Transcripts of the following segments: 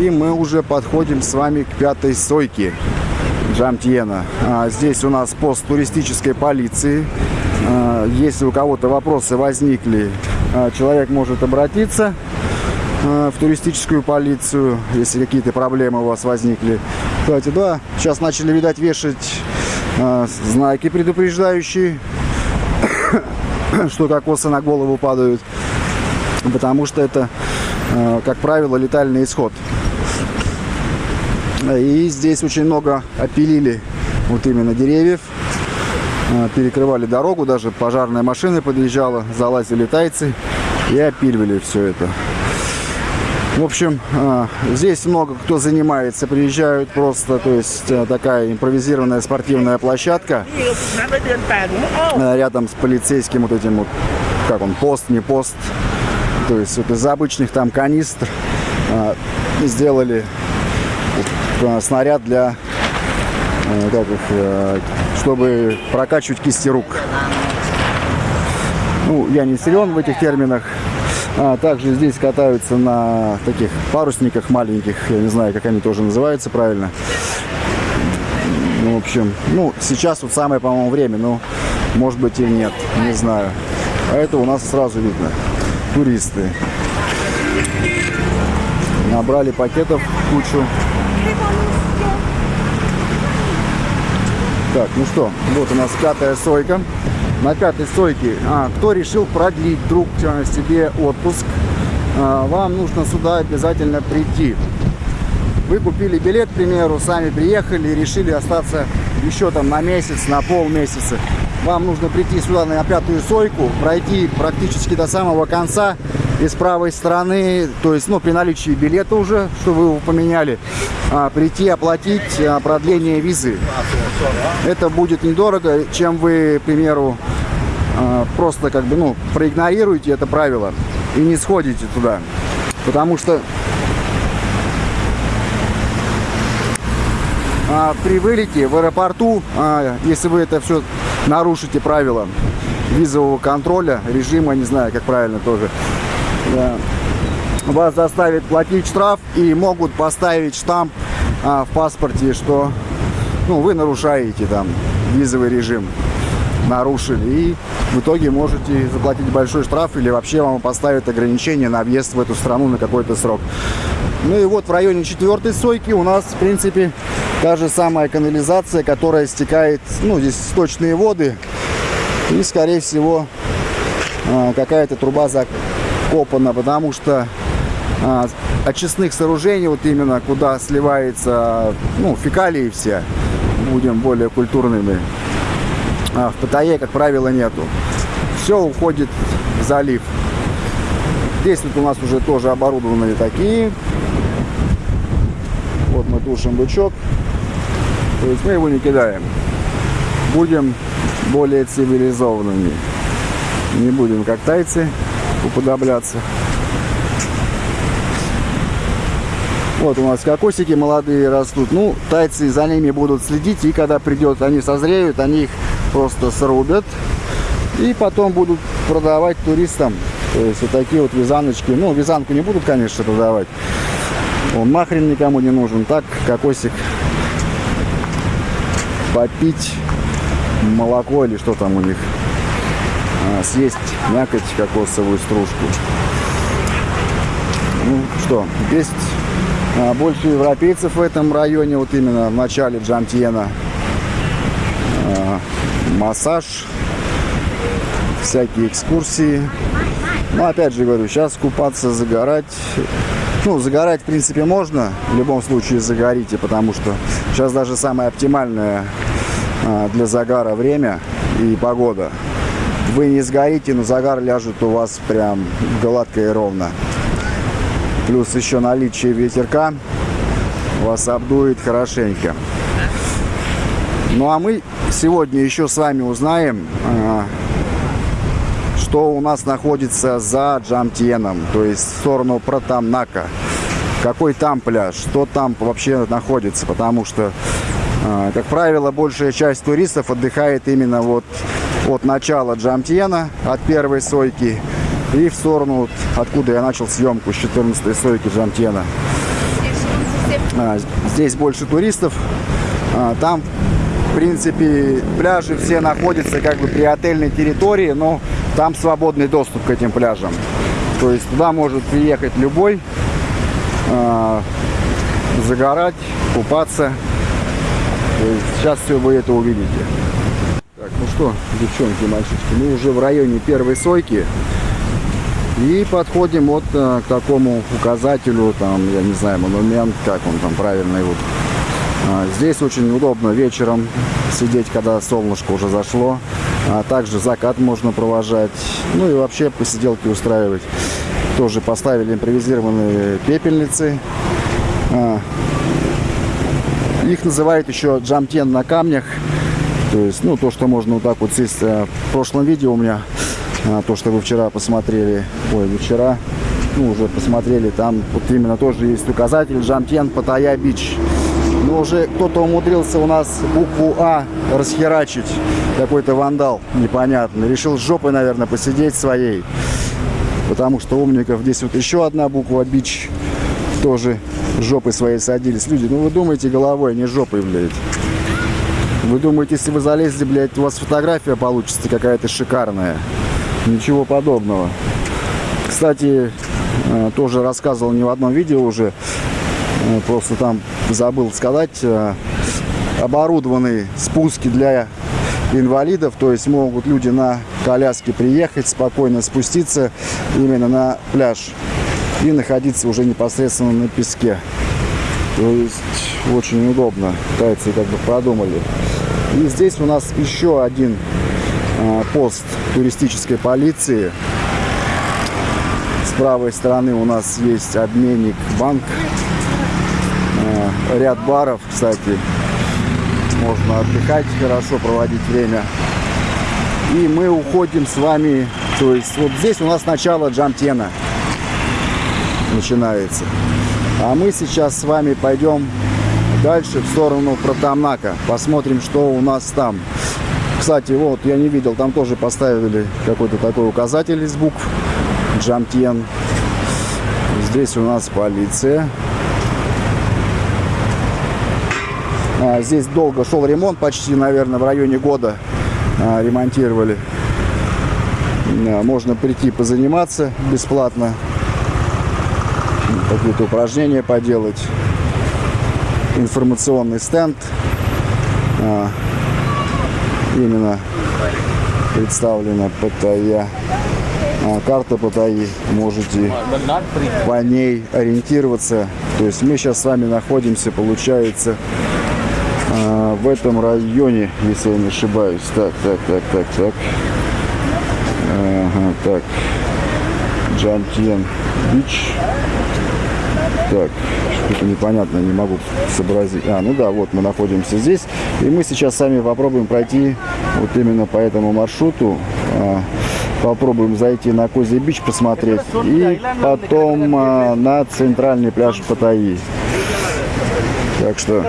И мы уже подходим с вами к пятой сойке Джамтьена. А, здесь у нас пост туристической полиции. А, если у кого-то вопросы возникли, а, человек может обратиться в туристическую полицию, если какие-то проблемы у вас возникли. Кстати, да, сейчас начали, видать, вешать знаки предупреждающие, что кокосы на голову падают, потому что это, как правило, летальный исход. И здесь очень много опилили вот именно деревьев, а, перекрывали дорогу, даже пожарная машина подъезжала, залазили тайцы и опиливали все это. В общем, а, здесь много кто занимается, приезжают просто, то есть а, такая импровизированная спортивная площадка рядом с полицейским вот этим вот, как он, пост, не пост, то есть вот из обычных там канистр сделали снаряд для, как их, чтобы прокачивать кисти рук. Ну, я не силен в этих терминах, а, также здесь катаются на таких парусниках маленьких, я не знаю, как они тоже называются правильно. Ну, в общем, ну, сейчас вот самое, по-моему, время, но может быть и нет, не знаю. А это у нас сразу видно. Туристы. Набрали пакетов кучу. Так, ну что, вот у нас пятая сойка на пятой стойке. А, кто решил продлить друг себе отпуск, а, вам нужно сюда обязательно прийти. Вы купили билет, к примеру, сами приехали и решили остаться еще там на месяц, на полмесяца. Вам нужно прийти сюда на пятую сойку, пройти практически до самого конца и с правой стороны, то есть, ну, при наличии билета уже, что вы его поменяли, а, прийти оплатить а, продление визы. Это будет недорого, чем вы, к примеру, а, просто как бы, ну, проигнорируете это правило и не сходите туда. Потому что при вылете в аэропорту, а, если вы это все нарушите правила визового контроля, режима, не знаю, как правильно тоже, вас заставят платить штраф и могут поставить штамп а, в паспорте, что ну, вы нарушаете там визовый режим, нарушили. И в итоге можете заплатить большой штраф или вообще вам поставят ограничение на въезд в эту страну на какой-то срок. Ну и вот в районе четвертой сойки у нас, в принципе, та же самая канализация, которая стекает, ну, здесь сточные воды. И, скорее всего, а, какая-то труба закопана, потому что а, очистных сооружений, вот именно куда сливается, ну, фекалии все, будем более культурными, а в Паттайе, как правило, нету. Все уходит в залив. Здесь вот у нас уже тоже оборудованные такие. Вот мы тушим бычок. То есть мы его не кидаем. Будем более цивилизованными. Не будем как тайцы уподобляться. Вот у нас кокосики молодые растут. Ну, тайцы за ними будут следить. И когда придет, они созреют, они их просто срубят. И потом будут продавать туристам. То есть вот такие вот вязаночки. Ну, вязанку не будут, конечно, продавать. Он нахрен никому не нужен. Так, кокосик попить молоко или что там у них. А, съесть мякоть кокосовую стружку. Ну что, есть а, больше европейцев в этом районе, вот именно в начале Джамтьена. А, массаж, всякие экскурсии. Но опять же говорю, сейчас купаться, загорать. Ну, загорать, в принципе, можно. В любом случае загорите, потому что сейчас даже самое оптимальное для загара время и погода. Вы не сгорите, но загар ляжет у вас прям гладко и ровно. Плюс еще наличие ветерка вас обдует хорошенько. Ну а мы сегодня еще с вами узнаем, а, что у нас находится за Джамтьеном, то есть в сторону Протамнака. Какой там пляж, что там вообще находится, потому что, а, как правило, большая часть туристов отдыхает именно вот от начала Джамтьена, от первой сойки, и в сторону, откуда я начал съемку, с 14 сойки Джамтьена. А, здесь больше туристов. А, там, в принципе, пляжи все находятся как бы при отельной территории, но там свободный доступ к этим пляжам. То есть туда может приехать любой, а, загорать, купаться. Сейчас все вы это увидите. Так, ну что, девчонки, мальчишки, мы уже в районе первой сойки. И подходим вот а, к такому указателю, там, я не знаю, монумент, как он там правильный. Вот. А, здесь очень удобно вечером сидеть, когда солнышко уже зашло. А также закат можно провожать. Ну и вообще посиделки устраивать. Тоже поставили импровизированные пепельницы. А, их называют еще джамтен на камнях. То есть, ну, то, что можно вот так вот сесть. А, в прошлом видео у меня, а, то, что вы вчера посмотрели, ой, не вчера, ну, уже посмотрели, там вот именно тоже есть указатель Джамтен Паттайя Бич. Но уже кто-то умудрился у нас букву А расхерачить. Какой-то вандал непонятный. Решил с жопой, наверное, посидеть своей. Потому что умников здесь вот еще одна буква Бич тоже жопой своей садились. Люди, ну вы думаете головой, а не жопой, блядь. Вы думаете, если вы залезли, блядь, у вас фотография получится какая-то шикарная? Ничего подобного. Кстати, э, тоже рассказывал не в одном видео уже, э, просто там забыл сказать, э, оборудованные спуски для инвалидов, то есть могут люди на коляске приехать, спокойно спуститься именно на пляж и находиться уже непосредственно на песке. То есть очень удобно. Тайцы как бы продумали. И здесь у нас еще один а, пост туристической полиции. С правой стороны у нас есть обменник банк. А, ряд баров, кстати. Можно отдыхать, хорошо проводить время. И мы уходим с вами, то есть вот здесь у нас начало Джамтена начинается. А мы сейчас с вами пойдем дальше в сторону Протамнака. Посмотрим, что у нас там. Кстати, вот, я не видел, там тоже поставили какой-то такой указатель из букв. Джамтьен. Здесь у нас полиция. А, здесь долго шел ремонт, почти, наверное, в районе года а, ремонтировали. А, можно прийти позаниматься бесплатно какие-то упражнения поделать. Информационный стенд. А, именно представлена Паттайя. А, карта Паттайи. Можете по ней ориентироваться. То есть мы сейчас с вами находимся, получается, а, в этом районе, если я не ошибаюсь. Так, так, так, так, так. Ага, так. Джантьен Бич. Так, что-то непонятно, не могу сообразить. А, ну да, вот мы находимся здесь. И мы сейчас сами попробуем пройти вот именно по этому маршруту. А, попробуем зайти на Козий Бич посмотреть. И потом а, на центральный пляж Паттайи. Так что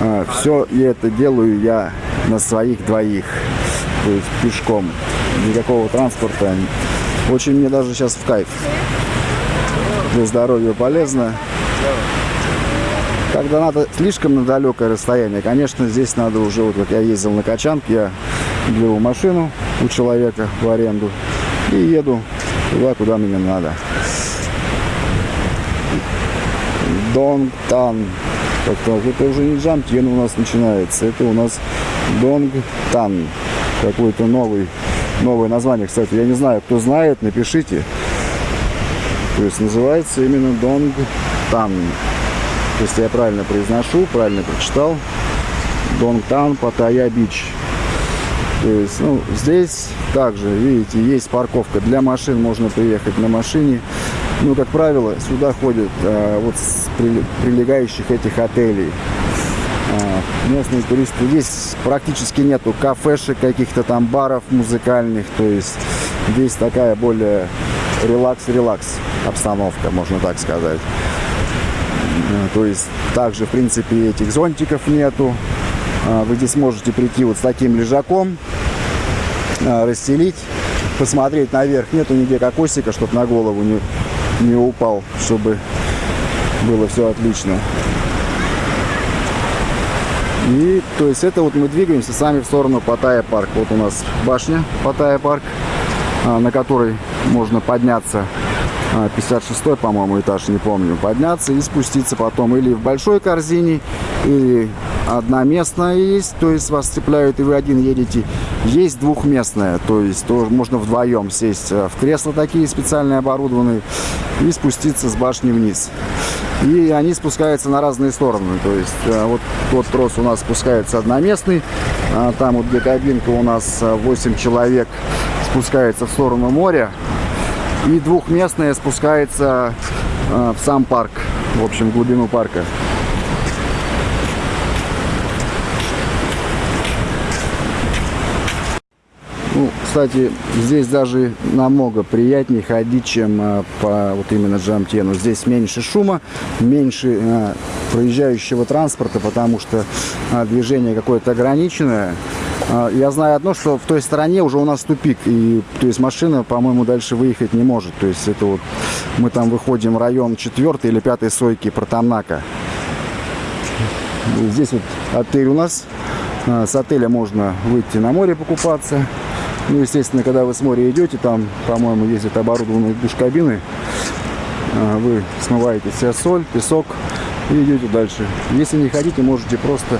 а, все это делаю я на своих двоих. То есть пешком. Никакого транспорта. Очень мне даже сейчас в кайф для здоровья полезно. Когда надо слишком на далекое расстояние, конечно, здесь надо уже, вот как я ездил на Качанке, я беру машину у человека в аренду и еду туда, куда мне надо. Донгтан. Так, это уже не Джамтьен у нас начинается, это у нас Донгтан. Какой-то новый, новое название, кстати. Я не знаю, кто знает, напишите. То есть называется именно Донг Тан. Если я правильно произношу, правильно прочитал. Донг Тан Паттайя Бич. То есть, ну, здесь также, видите, есть парковка для машин, можно приехать на машине. Ну, как правило, сюда ходят а, вот с прилегающих этих отелей. А, местные туристы. Здесь практически нету кафешек, каких-то там баров музыкальных. То есть здесь такая более релакс-релакс обстановка, можно так сказать. Э, то есть также, в принципе, этих зонтиков нету. А, вы здесь можете прийти вот с таким лежаком, а, расстелить, посмотреть наверх. Нету нигде кокосика, чтобы на голову не, не упал, чтобы было все отлично. И то есть это вот мы двигаемся сами в сторону Паттайя парк. Вот у нас башня Паттайя парк, на которой можно подняться 56 по-моему, этаж, не помню, подняться и спуститься потом или в большой корзине, или одноместная есть, то есть вас цепляют и вы один едете. Есть двухместная, то есть тоже можно вдвоем сесть в кресла такие специальные оборудованные и спуститься с башни вниз. И они спускаются на разные стороны, то есть э, вот тот трос у нас спускается одноместный, а там вот где кабинка у нас 8 человек спускается в сторону моря, и двухместная спускается э, в сам парк, в общем, в глубину парка. Ну, кстати, здесь даже намного приятнее ходить, чем э, по вот именно Джамтену. Здесь меньше шума, меньше э, проезжающего транспорта, потому что э, движение какое-то ограниченное. А, я знаю одно, что в той стороне уже у нас тупик, и то есть машина, по-моему, дальше выехать не может. То есть это вот мы там выходим район 4 или 5 сойки Протамнака. Здесь вот отель у нас. А, с отеля можно выйти на море покупаться. Ну, естественно, когда вы с моря идете, там, по-моему, ездят оборудованные душ-кабины. А, вы смываете себе соль, песок и идете дальше. Если не хотите, можете просто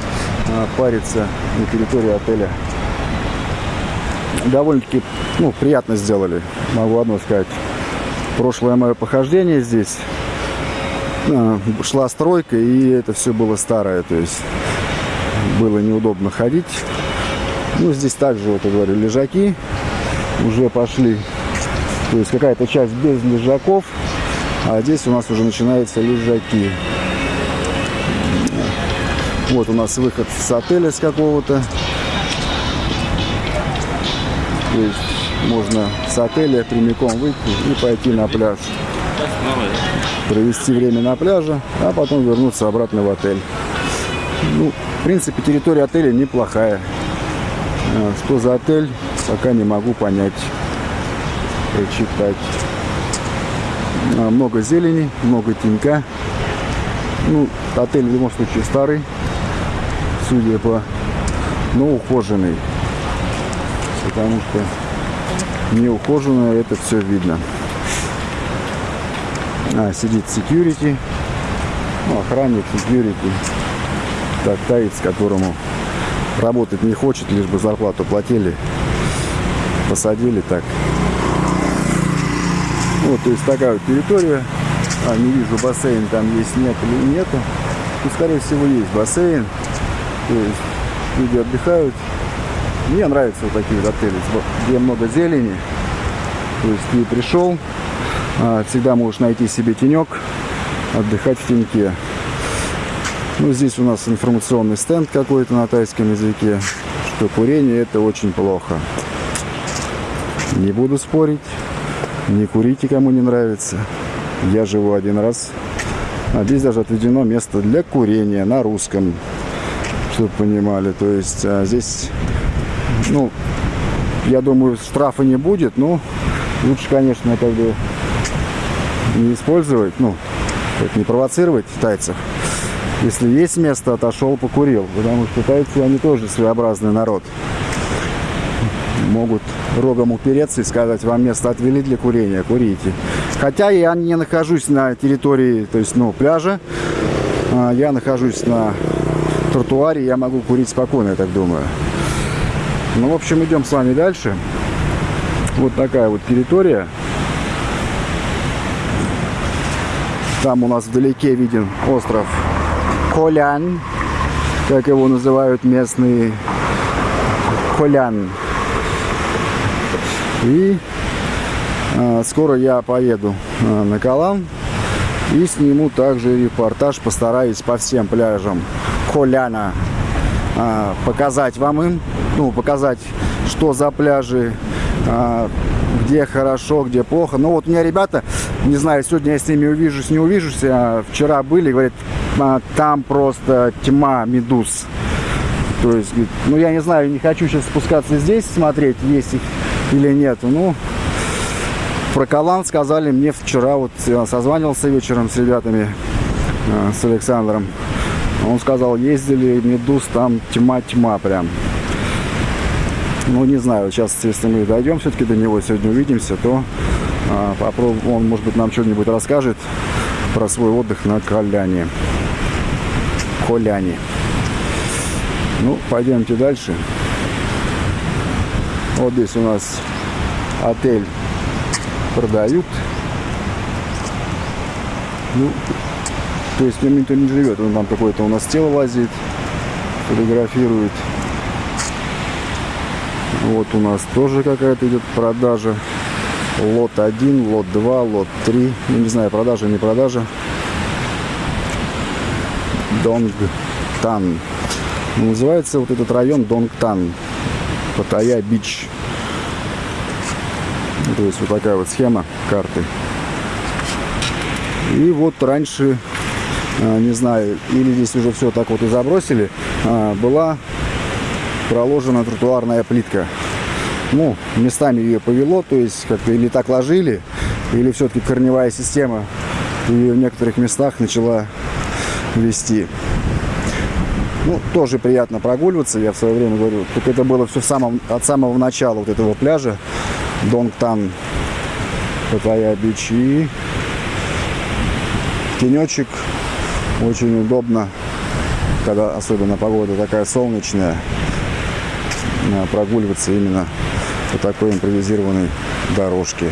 париться на территории отеля. Довольно-таки ну, приятно сделали, могу одно сказать. Прошлое мое похождение здесь а, шла стройка, и это все было старое, то есть было неудобно ходить. Ну, здесь также, вот я говорю, лежаки уже пошли. То есть какая-то часть без лежаков, а здесь у нас уже начинаются лежаки. Вот у нас выход с отеля с какого-то. То есть можно с отеля прямиком выйти и пойти на пляж. Провести время на пляже, а потом вернуться обратно в отель. Ну, в принципе, территория отеля неплохая. А, что за отель, пока не могу понять, прочитать. А, много зелени, много тенька. Ну, отель в любом случае старый судя по... но ухоженный. Потому что не ухоженное это все видно. А, сидит security. Ну, охранник security. Так, таец, которому работать не хочет, лишь бы зарплату платили. Посадили так. Вот, то есть такая вот территория. А, не вижу, бассейн там есть, нет или нету. Ну, скорее всего, есть бассейн. То есть люди отдыхают. Мне нравятся вот такие вот отели, где много зелени. То есть ты пришел, а, всегда можешь найти себе тенек, отдыхать в теньке. Ну, здесь у нас информационный стенд какой-то на тайском языке, что курение это очень плохо. Не буду спорить, не курите, кому не нравится. Я живу один раз. А здесь даже отведено место для курения на русском чтобы понимали. То есть а здесь, ну, я думаю, штрафа не будет, но лучше, конечно, как бы не использовать, ну, не провоцировать тайцев. Если есть место, отошел, покурил. Потому что тайцы, они тоже своеобразный народ. Могут рогом упереться и сказать, вам место отвели для курения, курите. Хотя я не нахожусь на территории, то есть, ну, пляжа. А, я нахожусь на тротуаре я могу курить спокойно, я так думаю. Ну, в общем, идем с вами дальше. Вот такая вот территория. Там у нас вдалеке виден остров Колян, как его называют местные Колян. И э, скоро я поеду э, на Калан и сниму также репортаж, постараюсь по всем пляжам Холяна а, показать вам им, ну, показать, что за пляжи, а, где хорошо, где плохо. Но вот у меня ребята, не знаю, сегодня я с ними увижусь, не увижусь, а вчера были, говорят, а, там просто тьма медуз. То есть, ну я не знаю, не хочу сейчас спускаться здесь, смотреть, есть их или нет. Ну, про Калан сказали мне вчера, вот созванивался вечером с ребятами, с Александром. Он сказал, ездили, медуз, там тьма-тьма прям. Ну, не знаю, сейчас, если мы дойдем все-таки до него, сегодня увидимся, то а, попробуем, он, может быть, нам что-нибудь расскажет про свой отдых на Коляне. Коляне. Ну, пойдемте дальше. Вот здесь у нас отель продают. Ну, то есть нем никто не живет. Он там какое-то у нас тело возит, фотографирует. Вот у нас тоже какая-то идет продажа. Лот 1, лот 2, лот 3. Ну, не знаю, продажа, не продажа. Донгтан. Ну, называется вот этот район Донгтан. Паттайя Бич. То есть вот такая вот схема карты. И вот раньше, не знаю, или здесь уже все так вот и забросили, а, была проложена тротуарная плитка. Ну, местами ее повело, то есть как-то или так ложили, или все-таки корневая система ее в некоторых местах начала вести. Ну, тоже приятно прогуливаться, я в свое время говорю. Только это было все в самом, от самого начала вот этого пляжа. Донгтан, Паттайя Бич. И тенечек очень удобно, когда особенно погода такая солнечная, прогуливаться именно по такой импровизированной дорожке.